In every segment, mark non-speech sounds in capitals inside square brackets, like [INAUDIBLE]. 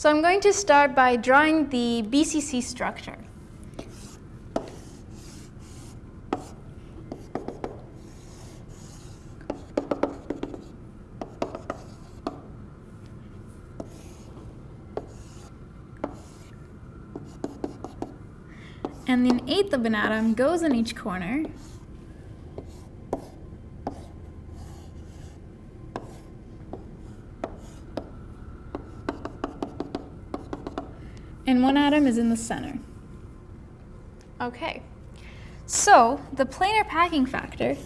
So I'm going to start by drawing the BCC structure. And an eighth of an atom goes in each corner. And one atom is in the center. Okay, so the planar packing factor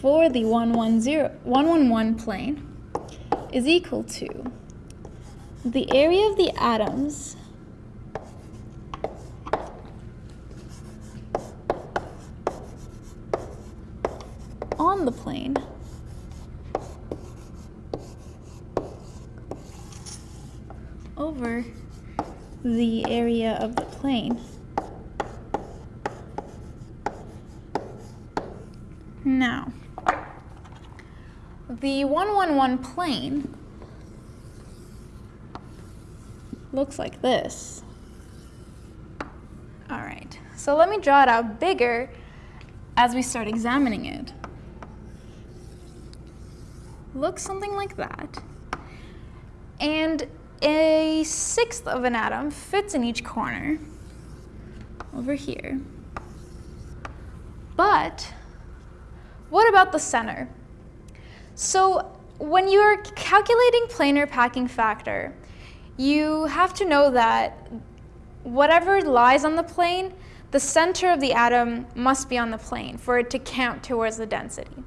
for the 110, 111 plane is equal to the area of the atoms on the plane over the area of the plane. Now, the 111 plane looks like this. All right, so let me draw it out bigger as we start examining it. Looks something like that. And a sixth of an atom fits in each corner over here. But what about the center? So when you're calculating planar packing factor, you have to know that whatever lies on the plane, the center of the atom must be on the plane for it to count towards the density.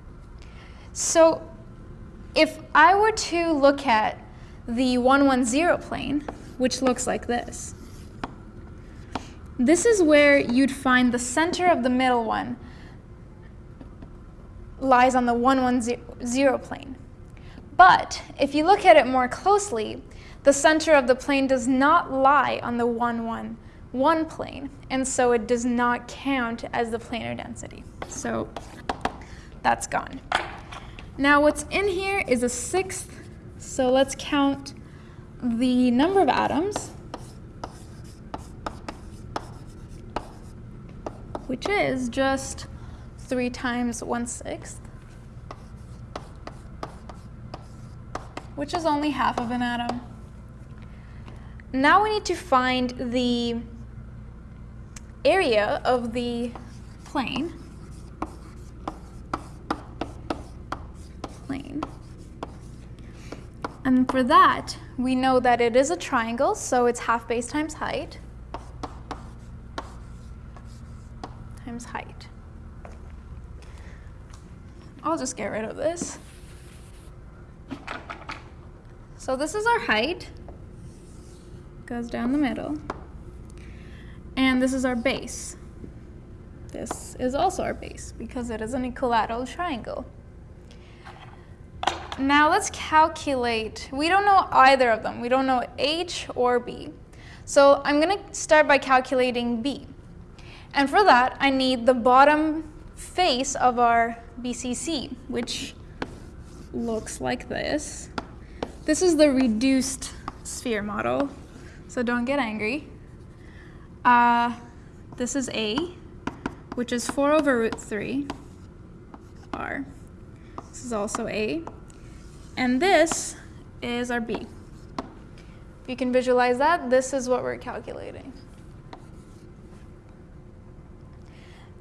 So if I were to look at the 110 plane, which looks like this. This is where you'd find the center of the middle one lies on the 110 plane. But if you look at it more closely, the center of the plane does not lie on the 111 plane, and so it does not count as the planar density. So that's gone. Now what's in here is a sixth so let's count the number of atoms, which is just 3 times 1 sixth, which is only half of an atom. Now we need to find the area of the plane And for that, we know that it is a triangle, so it's half base times height times height. I'll just get rid of this. So this is our height, goes down the middle. And this is our base. This is also our base because it is an equilateral triangle. Now let's calculate. We don't know either of them. We don't know H or B. So I'm going to start by calculating B. And for that, I need the bottom face of our BCC, which looks like this. This is the reduced sphere model, so don't get angry. Uh, this is A, which is 4 over root 3, R. This is also A. And this is our B. If you can visualize that, this is what we're calculating.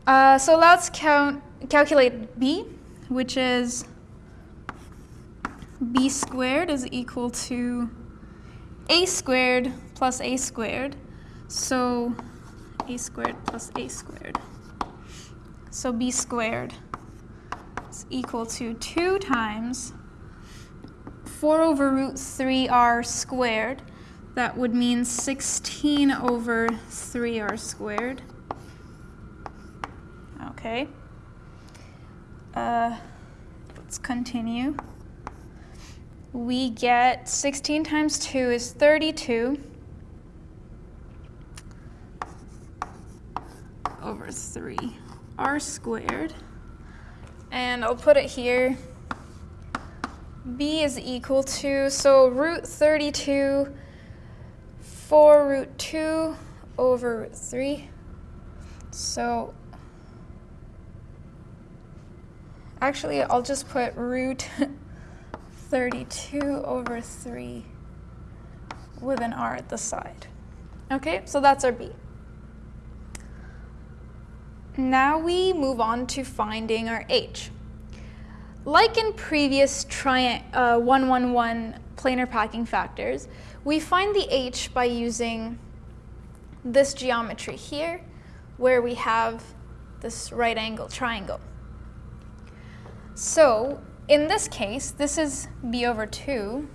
Uh, so let's count, calculate B, which is B squared is equal to A squared plus A squared. So A squared plus A squared. So B squared is equal to 2 times 4 over root 3r squared. That would mean 16 over 3r squared. Okay. Uh, let's continue. We get 16 times 2 is 32 over 3 r squared. And I'll put it here b is equal to, so root 32, 4 root 2 over root 3. So actually I'll just put root [LAUGHS] 32 over 3 with an r at the side. Okay, so that's our b. Now we move on to finding our h. Like in previous uh, 111 planar packing factors, we find the h by using this geometry here, where we have this right angle triangle. So in this case, this is b over 2.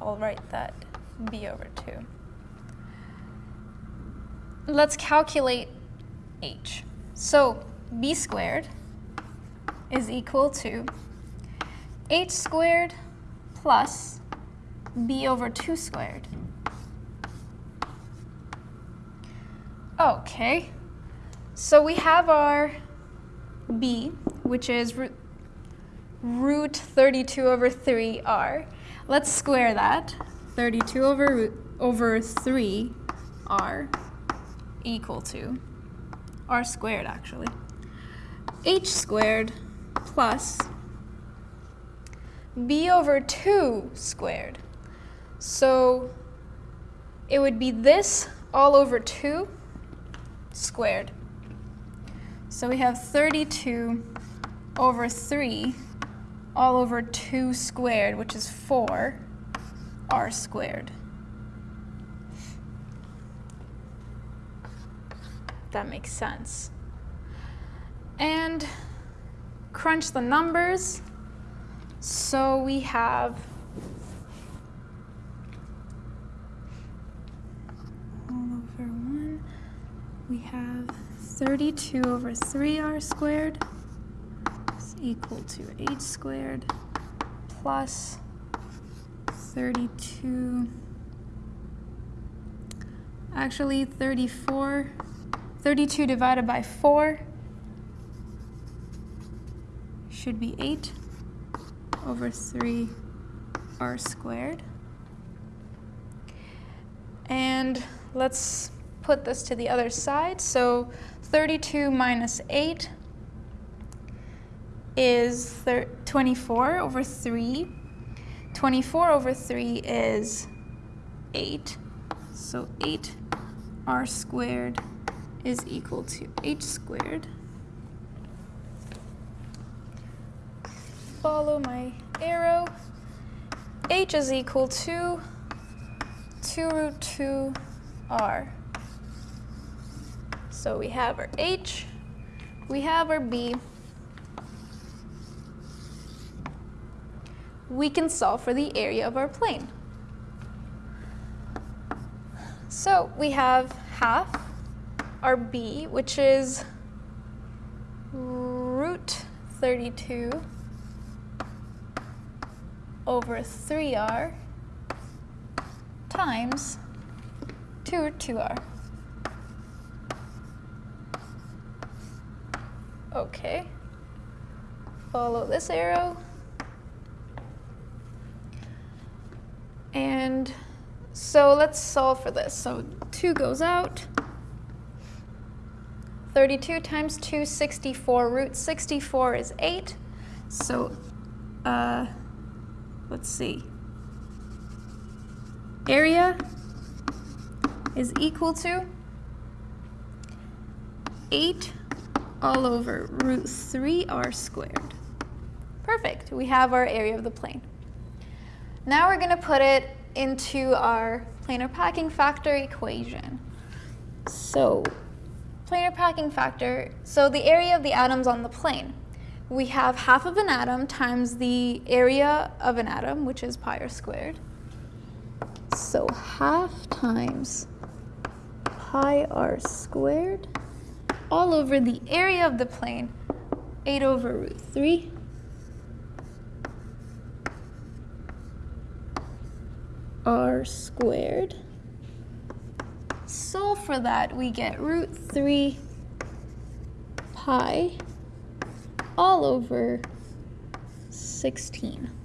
I'll write that b over 2. Let's calculate h. So b squared is equal to h squared plus b over 2 squared. Okay, so we have our b, which is root, root 32 over 3r. Let's square that. 32 over, over 3r equal to r squared actually. h squared plus b over 2 squared. So it would be this all over 2 squared. So we have 32 over 3 all over 2 squared, which is 4 r squared. that makes sense. And crunch the numbers. So we have all over 1, we have 32 over 3r squared is equal to h squared plus 32, actually 34 32 divided by 4 should be 8 over 3 r squared. And let's put this to the other side. So 32 minus 8 is 24 over 3. 24 over 3 is 8. So 8 r squared is equal to h squared. Follow my arrow. h is equal to 2 root 2 r. So we have our h, we have our b. We can solve for the area of our plane. So we have half our b, which is root 32 over 3r times 2 root 2r. Okay. Follow this arrow. And so let's solve for this. So 2 goes out. 32 times 2, 64. Root 64 is 8. So, uh, let's see. Area is equal to 8 all over root 3r squared. Perfect. We have our area of the plane. Now we're going to put it into our planar packing factor equation. So planar packing factor, so the area of the atoms on the plane. We have half of an atom times the area of an atom, which is pi r squared. So half times pi r squared all over the area of the plane, 8 over root 3. r squared solve for that, we get root 3 pi all over 16.